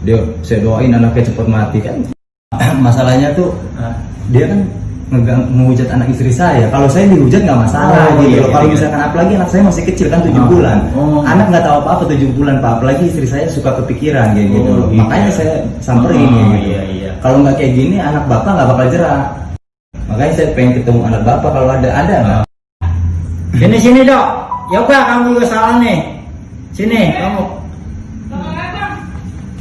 dia saya doain anaknya cepat mati kan masalahnya tuh dia kan menghujat anak istri saya kalau saya dihujat nggak masalah Oh, gitu iya, loh. kalau iya. misalkan apalagi anak saya masih kecil kan tujuh Oh. bulan Oh. anak nggak tahu apa apa tujuh bulan pak apalagi istri saya suka kepikiran kayak gitu Oh, gitu. makanya saya samperin Oh, gitu iya, iya. kalau nggak kayak gini anak bapak nggak bakal jerak makanya saya pengen ketemu anak bapak kalau ada ada nggak Sini sini dok. Yoga kamu juga salah nih. Sini kamu.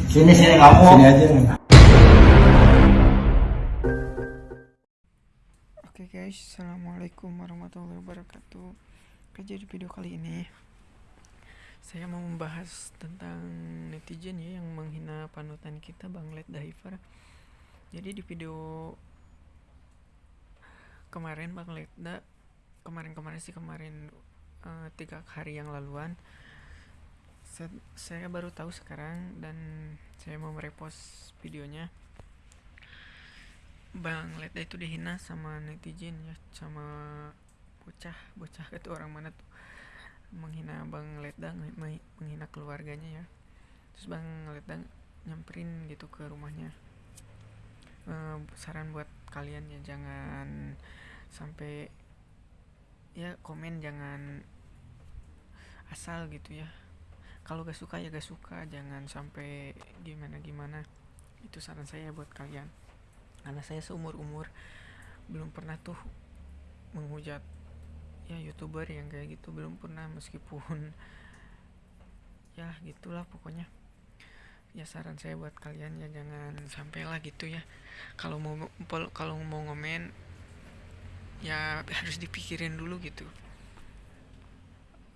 Sini sini kamu. sini aja Oke guys, assalamualaikum warahmatullahi wabarakatuh. Oke, jadi video kali ini saya mau membahas tentang netizen ya yang menghina panutan kita Bang Led Diver. Jadi di video kemarin Bang Leda kemarin-kemarin sih kemarin eh, tiga hari yang laluan saya, baru tahu sekarang dan saya mau merepost videonya. Bang Leda itu dihina sama netizen ya sama bocah. Bocah itu orang mana tuh? Menghina Bang Leda menghina keluarganya ya. Terus Bang Leda nyamperin gitu ke rumahnya. Eh, saran buat kalian ya jangan sampai ya komen jangan asal gitu ya kalau gak suka ya gak suka. Jangan sampai gimana gimana. Itu saran saya buat kalian. Karena saya seumur umur belum pernah tuh menghujat ya youtuber yang kayak gitu. Belum pernah meskipun ya gitulah pokoknya. Ya saran saya buat kalian ya jangan sampailah gitu ya. Kalau mau kalau mau ngomen ya harus dipikirin dulu gitu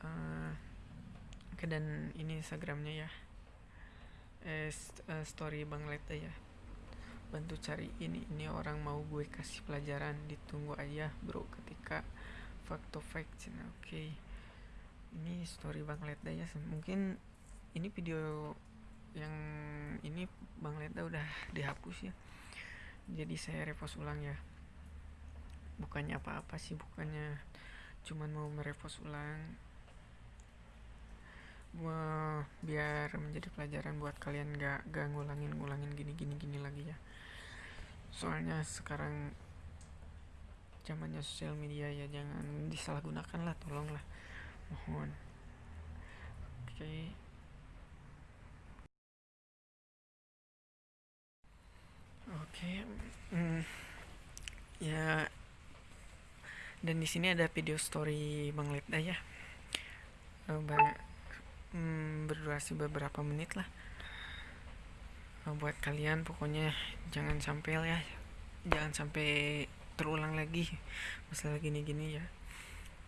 Eh, oke dan ini instagramnya ya. Eh, eh, story bang Leta ya. Bantu cari ini ini orang mau gue kasih pelajaran ditunggu aja bro ketika fact to fact oke. Ini story bang Leda ya mungkin ini video yang ini bang Leda udah dihapus ya. Jadi saya repost ulang ya. Bukannya apa-apa sih bukannya cuman mau merepost ulang Wah, biar menjadi pelajaran buat kalian gak, gak ngulangin ngulangin gini gini gini lagi ya. Soalnya sekarang zamannya sosial media ya jangan disalahgunakan lah tolonglah. Mohon. Oke. Oke mm, ya. Dan di sini ada video story bang Leda ya. Eh, banyak hmm, berdurasi beberapa menit lah. Eh, buat kalian pokoknya jangan sampai ya. Jangan sampai terulang lagi masalah gini-gini ya.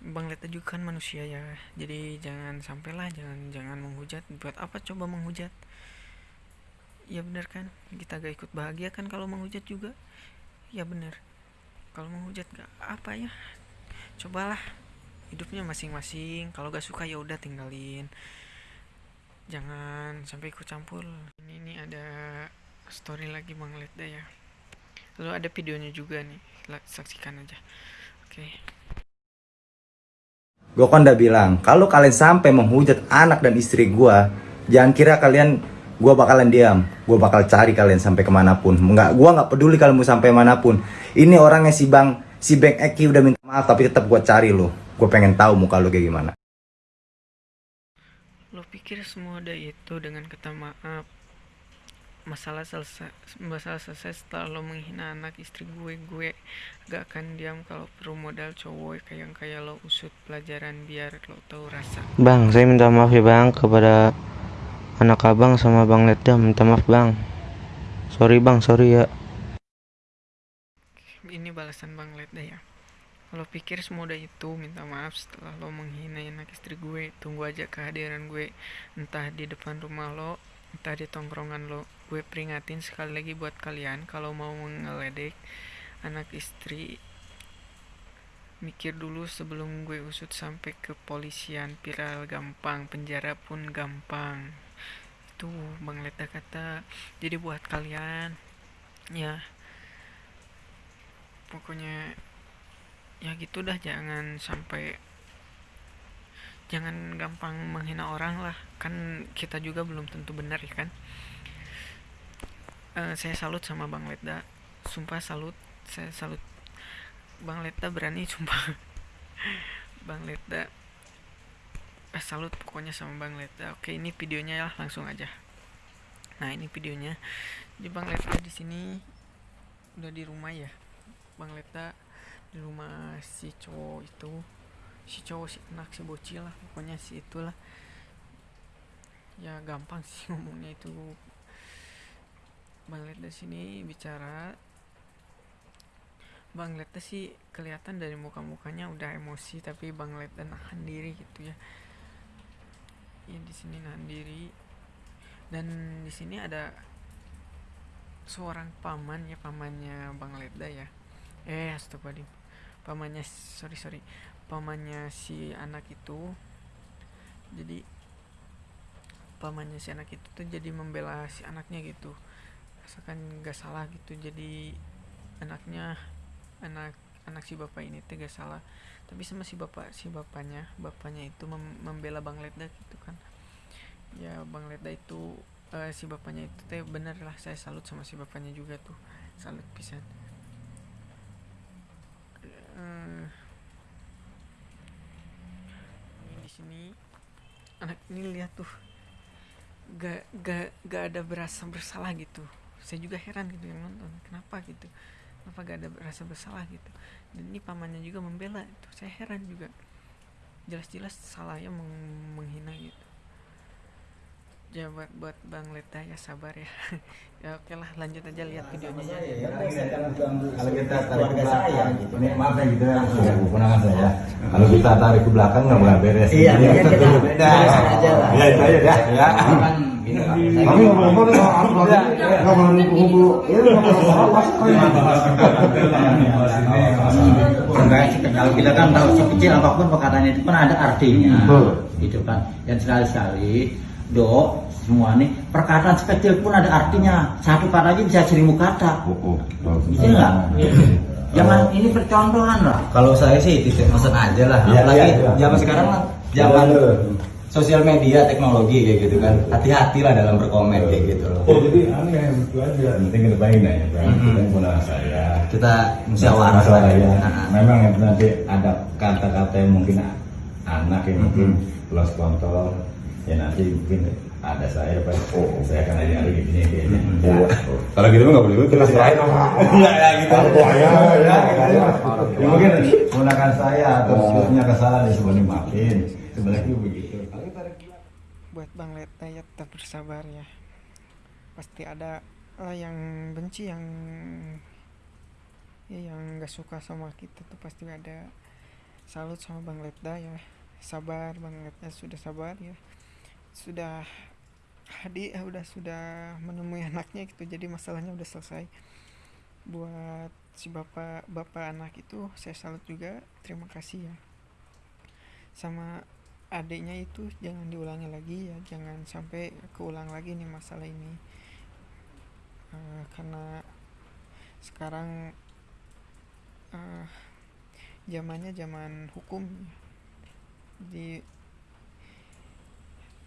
Bang Leta juga kan manusia ya. Jadi jangan sampailah jangan jangan menghujat. Buat apa coba menghujat? Ya benar kan? Kita gak ikut bahagia kan kalau menghujat juga? Ya benar. Kalau menghujat gak apa ya? Cobalah hidupnya masing-masing. Kalau gak suka ya udah tinggalin jangan sampai ikut campur ini nih ada story lagi bang Leda ya lalu ada videonya juga nih saksikan aja oke kan udah bilang, kalau kalian sampai menghujat anak dan istri gue, jangan kira kalian gue bakalan diam. Gue bakal cari kalian sampai ke mana pun. Nggak, gue nggak peduli kalian mau sampai mana pun. Ini orangnya si bang, si Bang Eki udah minta maaf, tapi tetap gue cari lo. Gue pengen tahu muka lo kayak gimana. Pikir semua ada itu dengan kata maaf masalah selesai masalah selesai setelah lo menghina anak istri gue gue gak akan diam kalau perlu modal cowok kayak yang kayak lo usut pelajaran biar lo tahu rasa Bang, saya minta maaf ya bang kepada anak abang sama bang Leda minta maaf bang. Sorry bang, sorry ya. ini balasan bang Leda ya lo pikir semudah itu minta maaf setelah lo menghina anak istri gue. Tunggu aja kehadiran gue. Entah di depan rumah lo entah di tongkrongan lo. Gue peringatin sekali lagi buat kalian kalau mau ngeledek anak istri mikir dulu sebelum gue usut sampai ke polisian. Viral gampang penjara pun gampang. Itu bang Leda kata. Jadi buat kalian ya pokoknya ya gitu dah jangan sampai jangan gampang menghina orang lah. Kan kita juga belum tentu benar ya kan? Eh, saya salut sama bang Letda. Sumpah salut saya salut. Bang Letda berani sumpah. Bang Letda eh, salut pokoknya sama bang Letda. Oke ini videonya ya langsung aja. Nah ini videonya. Jadi bang Letda di sini udah di rumah ya. Bang Letda di rumah si cowok itu. Si cowok si anak si bocil lah pokoknya si itulah. Ya gampang sih ngomongnya itu. Bang Letda sini bicara. Bang Letda sih kelihatan dari muka-mukanya udah emosi tapi Bang Letda nahan diri gitu ya. Ya di sini nahan diri. Dan di sini ada seorang paman ya pamannya Bang Letda ya eh astagfirullahaladzim. Pamannya sorry sorry. Pamannya si anak itu jadi pamannya si anak itu tuh jadi membela si anaknya gitu. Asalkan gak salah gitu jadi anaknya anak anak si bapak ini tuh gak salah. Tapi sama si bapak si bapaknya bapaknya itu mem- membela bang Letda gitu kan. Ya bang Letda itu eh, si bapaknya itu teh bener lah saya salut sama si bapaknya juga tuh. Salut pisan Eh, ini di sini. Anak ini lihat tuh gak gak gak ada berasa bersalah gitu. Saya juga heran gitu yang nonton kenapa gitu? Kenapa gak ada berasa bersalah gitu? Dan ini pamannya juga membela itu. Saya heran juga. Jelas-jelas salahnya meng- menghina gitu ya buat buat bang Leta ya sabar ya ya oke lah lanjut aja lihat videonya ya Kalau kita tarik ke belakang, gitu. Ini maaf ya gitu ya, ya keponakan saya. Kalau kita tarik ke belakang nggak boleh beres. Iya, iya, kita beda. aja lah. Ya itu aja dah. Ya. Kami ngomong-ngomong ngomong-ngomong itu Enggak sih, kalau kita kan tahu sekecil apa pun perkataan itu kan ada artinya, Betul. gitu kan. Dan sekali-sekali do semua nih perkataan sekecil pun ada artinya. Satu kata aja bisa seribu kata. Bisa nggak? Jangan ini percontohan lah. Kalau saya sih titik pesan aja lah. Iya, Apalagi iya, iya. zaman sekarang kan zaman sosial media, teknologi kayak gitu kan. Hati-hati lah dalam berkomen kayak gitu loh. Oh jadi aneh itu aja. Penting kita baik ya, Bang. Kita ponakan saya. Kita musyawarah lah ya. Nah, Memang yang nanti ada kata-kata yang mungkin anak yang mungkin plus kontol ya nanti mungkin ada saya pak. Oh saya akan aja hari gini kayaknya ya. Kalau gitu nggak boleh kita serahin Enggak ya gitu. ya, ya, ya. Ya, mungkin menggunakan saya atau punya kesalahan ya sebenarnya maafin. Sebenarnya begitu. buat Bang Leta ya tetap bersabar ya. Pasti ada lah yang benci yang ya yang nggak suka sama kita tuh pasti ada. Salut sama Bang Letda ya. Sabar Bang Letda sudah sabar ya sudah hadi eh, udah sudah menemui anaknya gitu. Jadi masalahnya udah selesai. Buat si bapak bapak anak itu saya salut juga. Terima kasih ya. Sama adiknya itu jangan diulangi lagi ya. Jangan sampai keulang lagi nih masalah ini. Eh, karena sekarang eh, zamannya zaman hukum jadi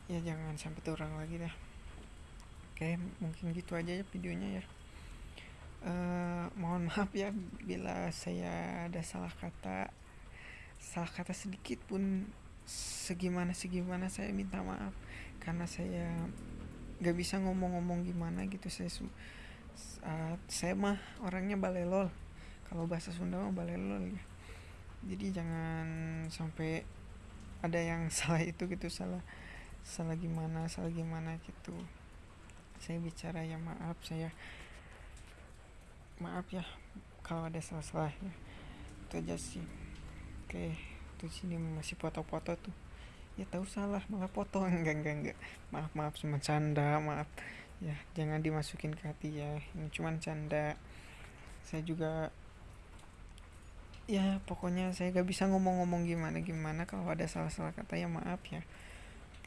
ya jangan sampai terulang lagi dah. Oke mungkin gitu aja ya videonya ya. Eh, mohon maaf ya bila saya ada salah kata. Salah kata sedikit pun segimana segimana saya minta maaf. Karena saya nggak bisa ngomong-ngomong gimana gitu. Saya saat saya mah orangnya balelol kalau bahasa Sunda mah balelol ya. Jadi jangan sampai ada yang salah itu gitu salah salah gimana salah gimana gitu. Saya bicara ya maaf saya maaf ya kalau ada salah-salah ya. Itu aja sih. Oke tuh sini masih foto-foto tuh. Ya tahu salah malah foto. Enggak enggak enggak. Maaf maaf cuma canda maaf. Ya jangan dimasukin ke hati ya. Ini cuman canda. Saya juga ya pokoknya saya gak bisa ngomong-ngomong gimana gimana kalau ada salah-salah kata ya maaf ya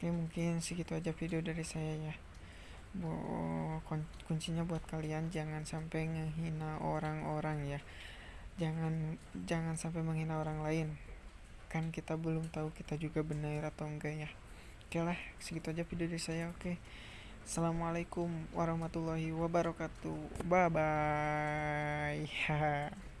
oke mungkin segitu aja video dari saya ya. Bu- kun- kuncinya buat kalian jangan sampai ngehina orang-orang ya. Jangan jangan sampai menghina orang lain. Kan kita belum tahu kita juga benar atau enggak ya. Oke lah segitu aja video dari saya oke. Assalamualaikum warahmatullahi wabarakatuh. Bye bye.